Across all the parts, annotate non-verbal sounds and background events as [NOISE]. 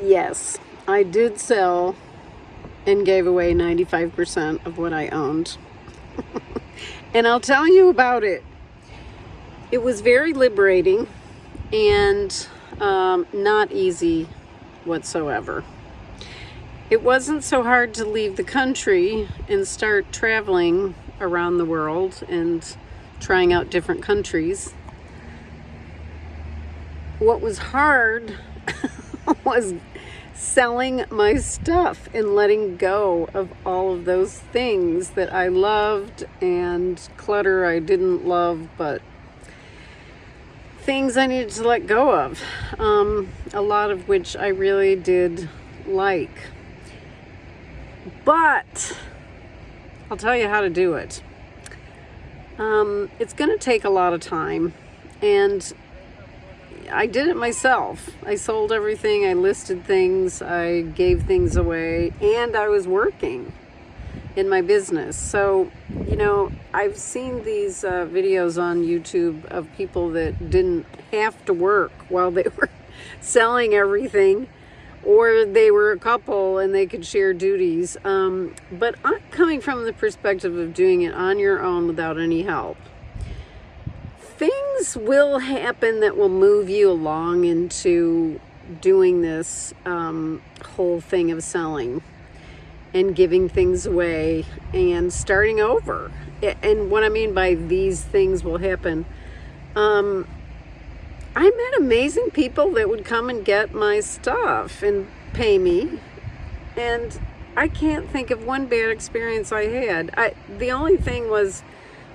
Yes, I did sell and gave away 95% of what I owned. [LAUGHS] and I'll tell you about it. It was very liberating and um, not easy whatsoever. It wasn't so hard to leave the country and start traveling around the world and trying out different countries. What was hard [LAUGHS] was selling my stuff and letting go of all of those things that I loved and clutter I didn't love, but things I needed to let go of. Um, a lot of which I really did like. But I'll tell you how to do it. Um, it's going to take a lot of time and I did it myself. I sold everything, I listed things, I gave things away, and I was working in my business. So, you know, I've seen these uh, videos on YouTube of people that didn't have to work [LAUGHS] while they were selling everything, or they were a couple and they could share duties. Um, but I'm coming from the perspective of doing it on your own without any help things will happen that will move you along into doing this um, whole thing of selling and giving things away and starting over. And what I mean by these things will happen, um, I met amazing people that would come and get my stuff and pay me. And I can't think of one bad experience I had. I, the only thing was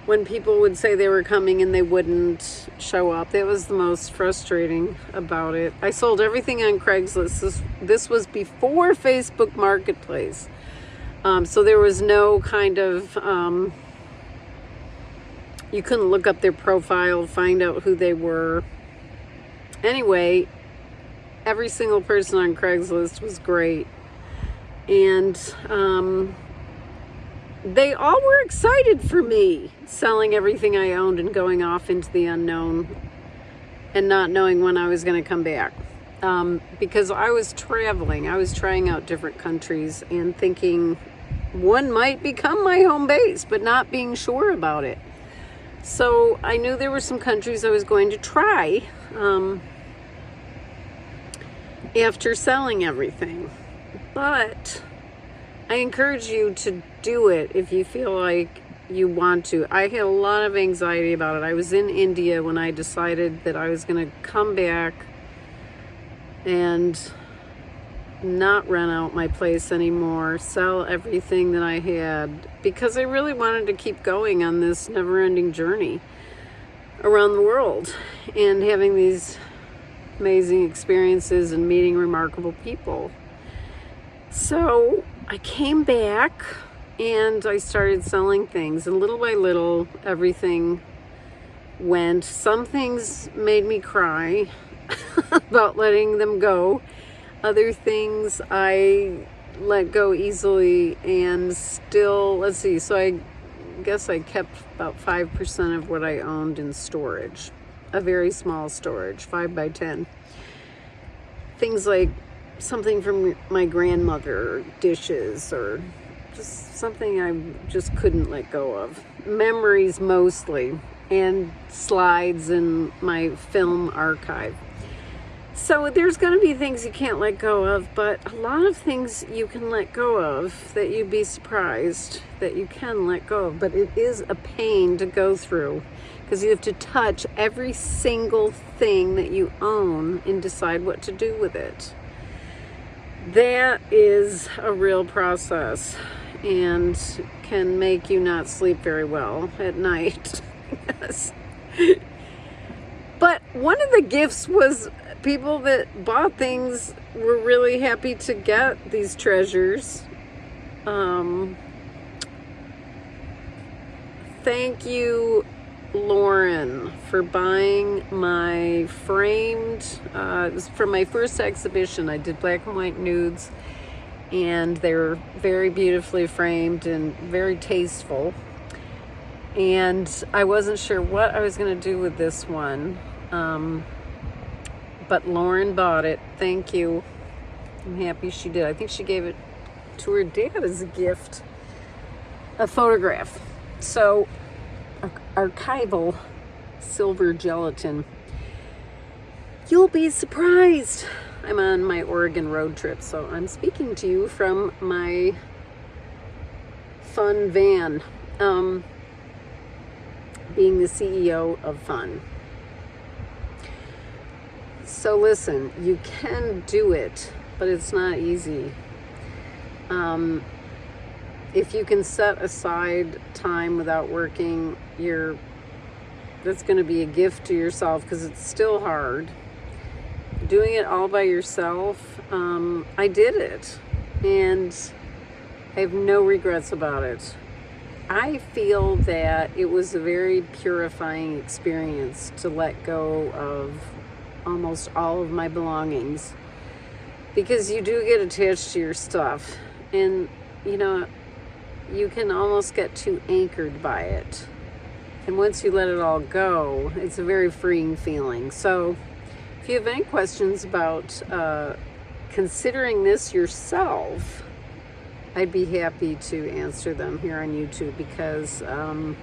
when people would say they were coming and they wouldn't show up. That was the most frustrating about it. I sold everything on Craigslist. This, this was before Facebook Marketplace. Um, so there was no kind of, um, you couldn't look up their profile, find out who they were. Anyway, every single person on Craigslist was great. And, um, they all were excited for me selling everything I owned and going off into the unknown and not knowing when I was going to come back. Um, because I was traveling, I was trying out different countries and thinking one might become my home base, but not being sure about it. So I knew there were some countries I was going to try um, after selling everything. But I encourage you to do it if you feel like you want to. I had a lot of anxiety about it. I was in India when I decided that I was going to come back and not rent out my place anymore, sell everything that I had, because I really wanted to keep going on this never-ending journey around the world and having these amazing experiences and meeting remarkable people. So I came back and I started selling things and little by little everything went. Some things made me cry [LAUGHS] about letting them go. Other things I let go easily and still, let's see, so I guess I kept about 5% of what I owned in storage. A very small storage, 5 by 10. Things like something from my grandmother, dishes, or just something I just couldn't let go of. Memories mostly, and slides in my film archive. So there's going to be things you can't let go of, but a lot of things you can let go of that you'd be surprised that you can let go of. But it is a pain to go through because you have to touch every single thing that you own and decide what to do with it that is a real process and can make you not sleep very well at night. [LAUGHS] yes. But one of the gifts was people that bought things were really happy to get these treasures. Um, thank you Lauren for buying my framed, uh, it was from my first exhibition. I did black and white nudes and they were very beautifully framed and very tasteful. And I wasn't sure what I was going to do with this one. Um, but Lauren bought it. Thank you. I'm happy she did. I think she gave it to her dad as a gift, a photograph. So, archival silver gelatin. You'll be surprised. I'm on my Oregon road trip, so I'm speaking to you from my fun van. Um, being the CEO of fun. So listen, you can do it, but it's not easy. Um, if you can set aside time without working, you're that's going to be a gift to yourself because it's still hard. Doing it all by yourself, um, I did it, and I have no regrets about it. I feel that it was a very purifying experience to let go of almost all of my belongings because you do get attached to your stuff and you know you can almost get too anchored by it and once you let it all go it's a very freeing feeling so if you have any questions about uh, considering this yourself I'd be happy to answer them here on YouTube because um,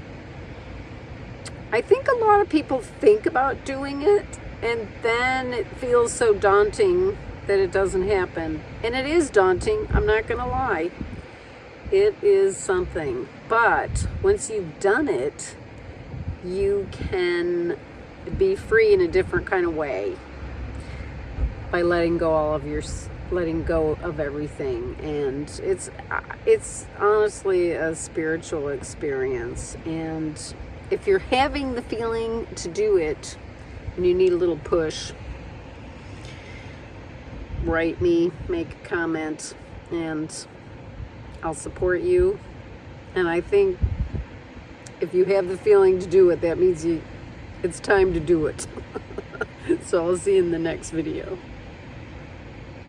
I think a lot of people think about doing it and then it feels so daunting that it doesn't happen. And it is daunting, I'm not going to lie. It is something. But once you've done it, you can be free in a different kind of way by letting go all of your letting go of everything. And it's it's honestly a spiritual experience. And if you're having the feeling to do it and you need a little push write me make a comment and I'll support you. And I think if you have the feeling to do it that means you it's time to do it. [LAUGHS] So I'll see you in the next video